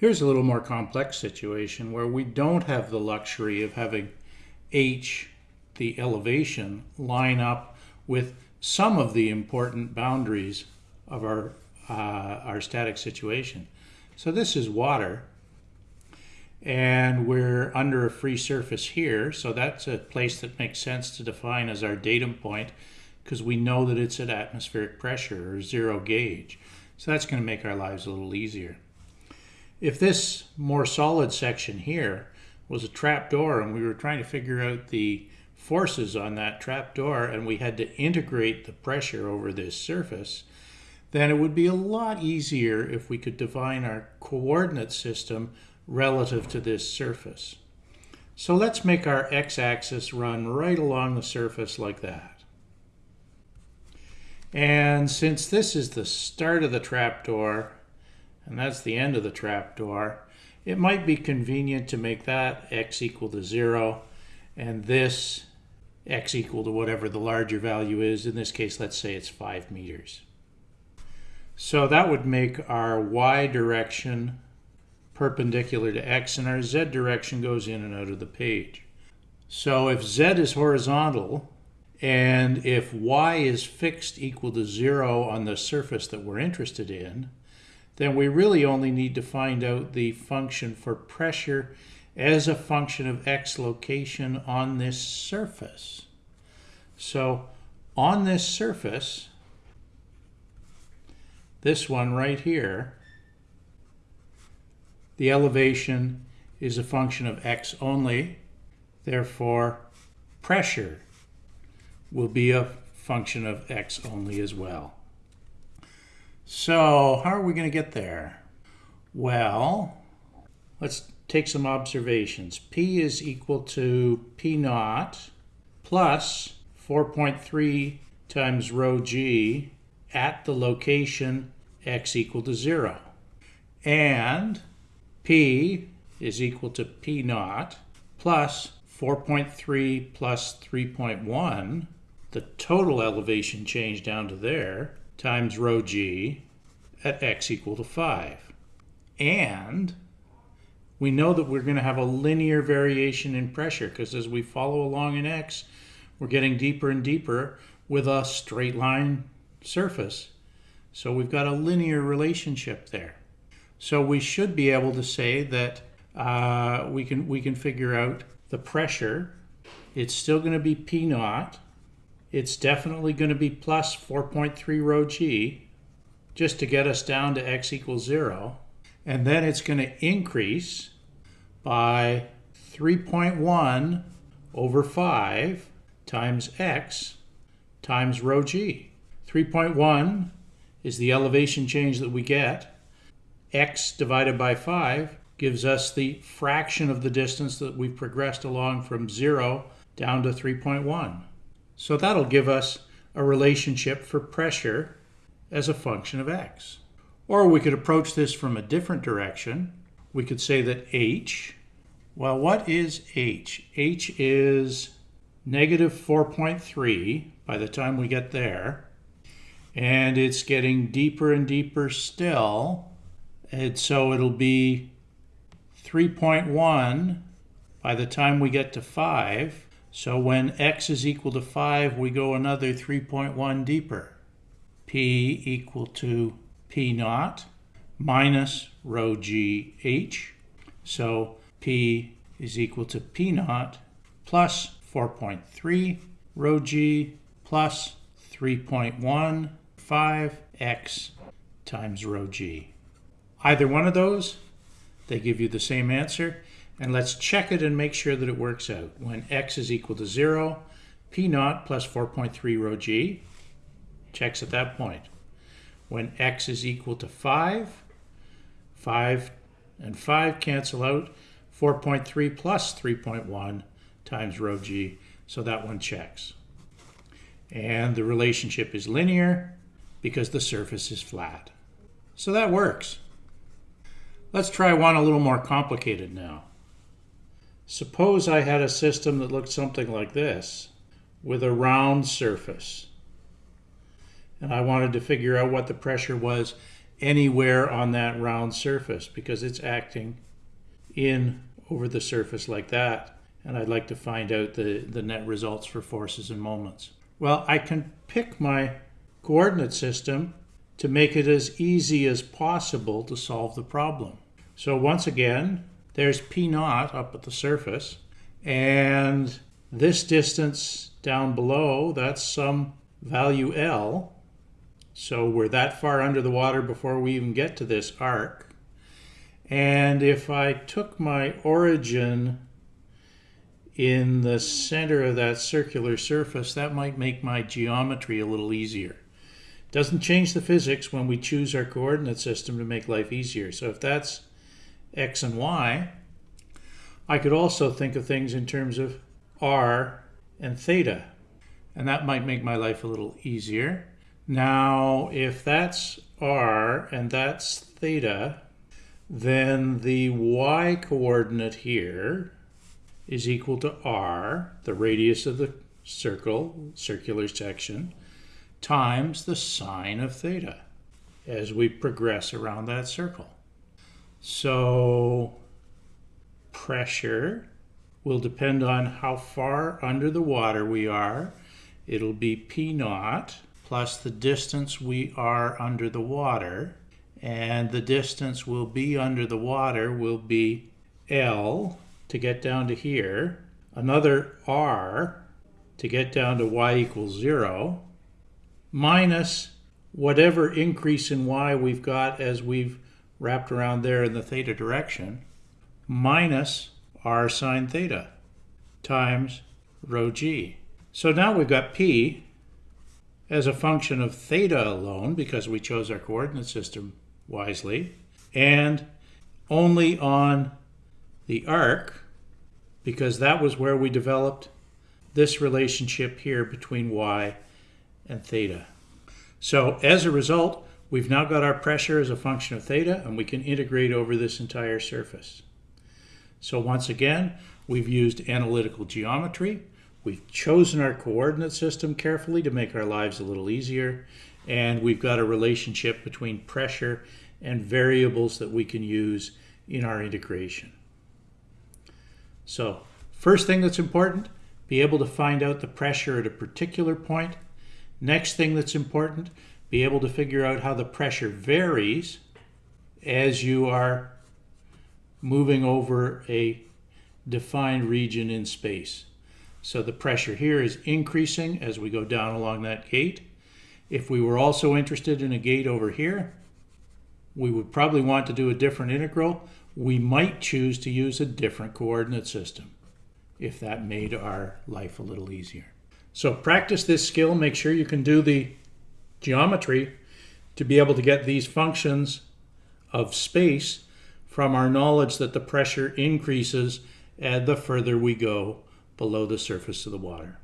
Here's a little more complex situation where we don't have the luxury of having h, the elevation, line up with some of the important boundaries of our, uh, our static situation. So this is water, and we're under a free surface here, so that's a place that makes sense to define as our datum point because we know that it's at atmospheric pressure or zero gauge. So that's going to make our lives a little easier. If this more solid section here was a trap door and we were trying to figure out the forces on that trap door and we had to integrate the pressure over this surface, then it would be a lot easier if we could define our coordinate system relative to this surface. So let's make our x-axis run right along the surface like that. And since this is the start of the trapdoor, and that's the end of the trapdoor, it might be convenient to make that x equal to 0 and this x equal to whatever the larger value is. In this case, let's say it's 5 meters. So that would make our y direction perpendicular to x and our z direction goes in and out of the page. So if z is horizontal and if y is fixed equal to 0 on the surface that we're interested in, then we really only need to find out the function for pressure as a function of x location on this surface. So on this surface, this one right here, the elevation is a function of x only, therefore pressure will be a function of x only as well. So how are we going to get there? Well, let's take some observations. P is equal to P naught plus 4.3 times rho g at the location x equal to 0. And P is equal to P naught plus 4.3 plus 3.1, the total elevation change down to there, times rho g at x equal to 5. And we know that we're going to have a linear variation in pressure because as we follow along in x, we're getting deeper and deeper with a straight line surface. So we've got a linear relationship there. So we should be able to say that uh, we can we can figure out the pressure. It's still going to be P naught it's definitely going to be plus 4.3 rho g just to get us down to x equals 0. And then it's going to increase by 3.1 over 5 times x times rho g. 3.1 is the elevation change that we get. x divided by 5 gives us the fraction of the distance that we've progressed along from 0 down to 3.1. So that'll give us a relationship for pressure as a function of x. Or we could approach this from a different direction. We could say that h, well, what is h? h is negative 4.3 by the time we get there. And it's getting deeper and deeper still. And so it'll be 3.1 by the time we get to 5. So when x is equal to 5, we go another 3.1 deeper. p equal to p naught minus rho g h. So p is equal to p naught plus 4.3 rho g plus 3.15 x times rho g. Either one of those, they give you the same answer. And let's check it and make sure that it works out. When x is equal to 0, p naught plus 4.3 rho g checks at that point. When x is equal to 5, 5 and 5 cancel out, 4.3 plus 3.1 times rho g, so that one checks. And the relationship is linear because the surface is flat. So that works. Let's try one a little more complicated now. Suppose I had a system that looked something like this with a round surface. And I wanted to figure out what the pressure was anywhere on that round surface because it's acting in over the surface like that. And I'd like to find out the, the net results for forces and moments. Well, I can pick my coordinate system to make it as easy as possible to solve the problem. So once again, there's P naught up at the surface, and this distance down below, that's some value L. So we're that far under the water before we even get to this arc. And if I took my origin in the center of that circular surface, that might make my geometry a little easier. Doesn't change the physics when we choose our coordinate system to make life easier. So if that's x and y, I could also think of things in terms of r and theta. And that might make my life a little easier. Now, if that's r and that's theta, then the y coordinate here is equal to r, the radius of the circle, circular section, times the sine of theta as we progress around that circle. So pressure will depend on how far under the water we are. It'll be P naught plus the distance we are under the water. And the distance we'll be under the water will be L to get down to here, another r to get down to y equals 0, minus whatever increase in y we've got as we've wrapped around there in the theta direction, minus r sine theta times rho g. So now we've got p as a function of theta alone because we chose our coordinate system wisely, and only on the arc because that was where we developed this relationship here between y and theta. So as a result, we've now got our pressure as a function of theta and we can integrate over this entire surface. So once again, we've used analytical geometry. We've chosen our coordinate system carefully to make our lives a little easier. And we've got a relationship between pressure and variables that we can use in our integration. So first thing that's important, be able to find out the pressure at a particular point. Next thing that's important, be able to figure out how the pressure varies as you are moving over a defined region in space. So the pressure here is increasing as we go down along that gate. If we were also interested in a gate over here, we would probably want to do a different integral we might choose to use a different coordinate system if that made our life a little easier. So practice this skill, make sure you can do the geometry to be able to get these functions of space from our knowledge that the pressure increases and the further we go below the surface of the water.